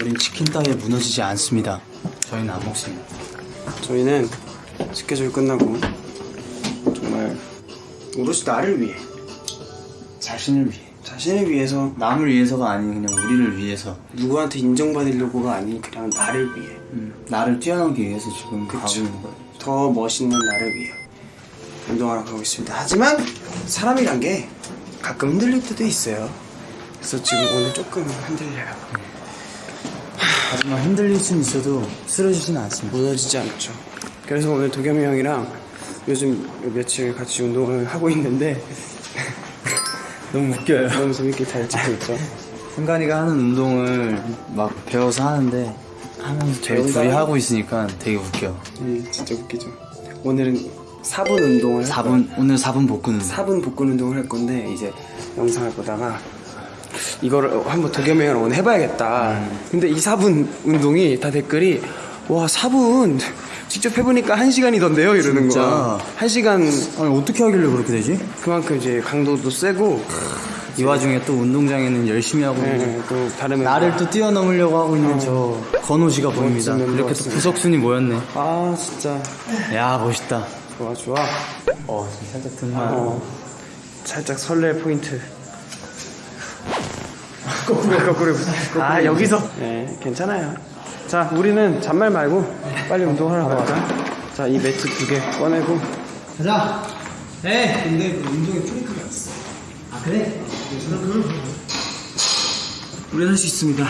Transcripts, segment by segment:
우린 치킨 따위에 무너지지 않습니다. 저희는 안 먹습니다. 저희는 스케줄 끝나고 정말 오롯이 나를 위해 자신을 위해. 자신을 위해서 남을 위해서가 아닌 그냥 우리를 위해서 누구한테 인정받으려고가 아닌 그냥 나를 위해 음, 나를 뛰어넘기 위해서 지금 가고 그쵸. 있는 거예요. 더 멋있는 나를 위해 운동하러 가고 있습니다. 하지만 사람이란 게 가끔 흔들릴 때도 있어요. 그래서 지금 오늘 조금 흔들려요. 하지만 흔들릴 수는 있어도 쓰러지지는 않습니다. 무너지지 않죠. 그래서 오늘 도겸이 형이랑 요즘 며칠 같이 운동을 하고 있는데 너무 웃겨요. 너무 재밌게 잘 찍고 있죠. 승관이가 하는 운동을 막 배워서 하는데 하면서 저희? 둘이 하고 있으니까 되게 웃겨. 음, 진짜 웃기죠. 오늘은 4분 운동을 4분 오늘 4분 복근 운동. 4분 복근 운동을 할 건데 이제 영상을 보다가 이거를 한번 도겸이 형이랑 오늘 해봐야겠다. 근데 이 4분 운동이 다 댓글이 와 4분 직접 해보니까 1시간이던데요 이러는 진짜? 거야. 1시간 아니 어떻게 하길래 그렇게 되지? 그만큼 이제 강도도 세고 이 와중에 또 운동장에는 열심히 하고 있는 네, 또 다른 나를 또 뛰어넘으려고 하고 있는 저 건호 씨가 보입니다. 이렇게 또. 구석순이 모였네. 아 진짜 야 멋있다. 좋아 좋아. 어 지금 살짝 등만. 어, 살짝 설렐 포인트. 거꾸로 거꾸로. 아 여기서. 네 괜찮아요. 자 우리는 잔말 말고 빨리 운동하러 가자. 자이 매트 두 개 꺼내고. 가자. 에 근데 그 운동에 프리크가 있어. 아 그래? 우리는 할수 있습니다.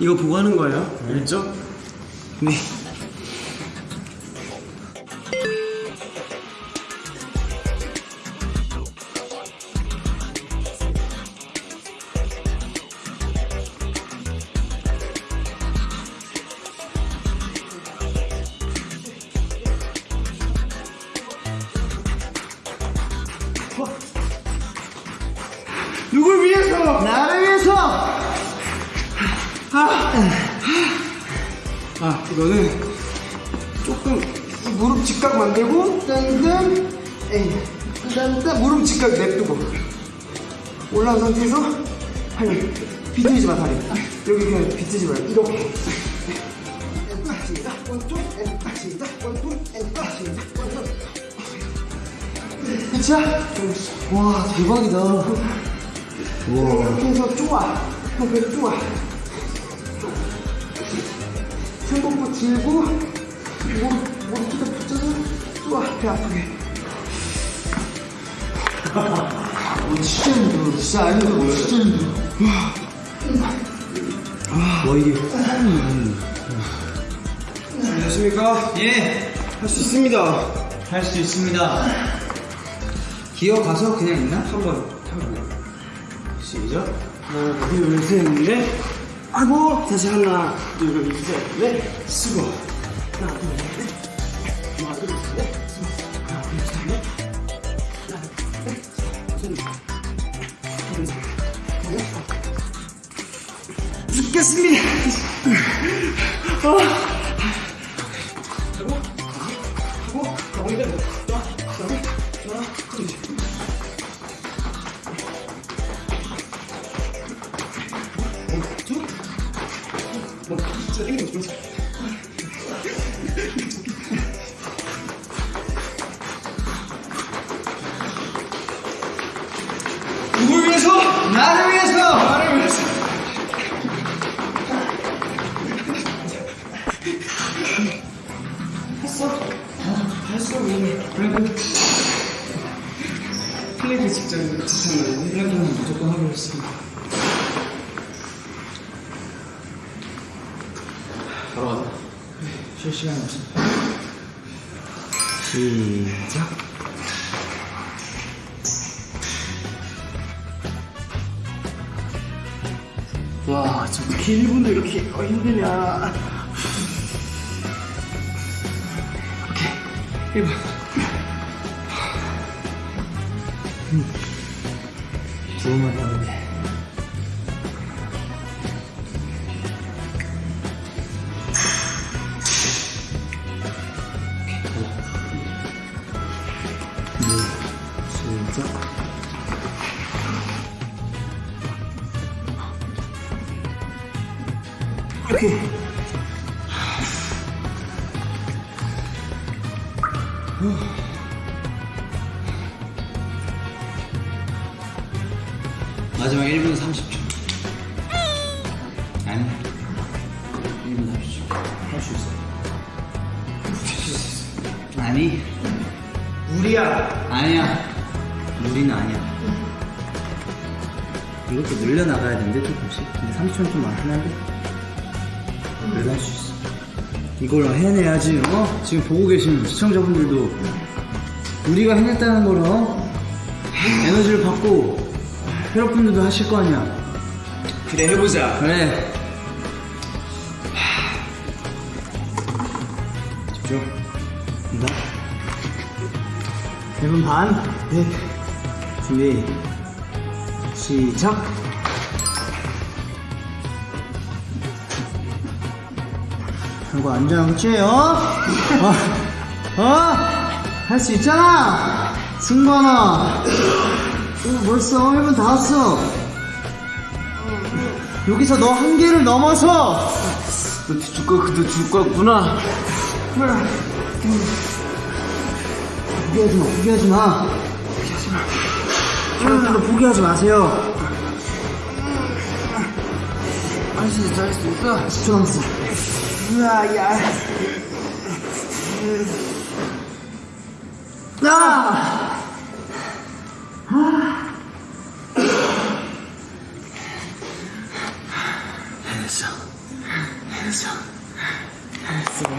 이거 보고 하는 거예요. 알죠? 네. 나를 위해서. 아, 이거는 조금 이 무릎 직각 만들고 에이 딴딴 무릎 직각 냅두고. 올라온 상태에서 팔 비틀지 마 다리. 여기 그냥 비틀지 말고 이렇게. 시작 끝이야? 와 대박이다. 해서 쪼아 형 그래 쪼아 승복부 들고 무릎 쭉 붙여서 쪼아 배 아프게 어, 진짜 힘들어. 진짜 안 힘들어. 진짜 힘들어. 와 이게 안녕하십니까 예. 할 수 있습니다 할 수 있습니다. 기어가서 그냥 있나? 한번 한번 시작 하나 둘 셋 넷 아이고 다시 하나 둘 셋넷 쓰고 하나 둘 셋 넷 하나 둘셋넷 하나 둘셋넷 죽겠습니다. 누 위해서? 나를 위해서. 나를 위해서. 했어? 했어, 우리. 플랭크. 플랭크 직전, 직전, 플랭크는 무조건 하기로 했습니다. 바로 가자. 쉴 시간이 없습니다. 시작. 와, 저 어떻게 1분도 이렇게 어, 힘드냐. 오케이, 1분. 두번 하는데. 오케 이. 마지막 1분 30초. 아니. 1분 30초. 할 수 있어. 아니. 우리야. 아니야. 무리는 아니야. 이것도 늘려나가야 되는데, 조금씩. 근데 30초는 좀 많긴 한데. 할수 있어. 이걸 해내야지, 어? 지금 보고 계신 시청자분들도 우리가 해냈다는 걸, 어? 에너지를 받고 여러분들도 하실 거 아니야. 그래, 해보자. 그래. 집중. 간다. 1분 반. 네. 준비. 시작. 한거 안전하겠지, 어? 어? 어? 할 수 있잖아! 승관아! 어, 벌써 1분 다 왔어. 여기서 너 한계를 넘어서 너 뒤줄 거, 그도 줄 거구나. 포기하지 마, 포기하지 마. 포기하지 마. 여러분들 포기하지 마세요. 할수 있어, 할 수 있어. 10초 남았어. うわいやなあはあよいしょよいしょすごい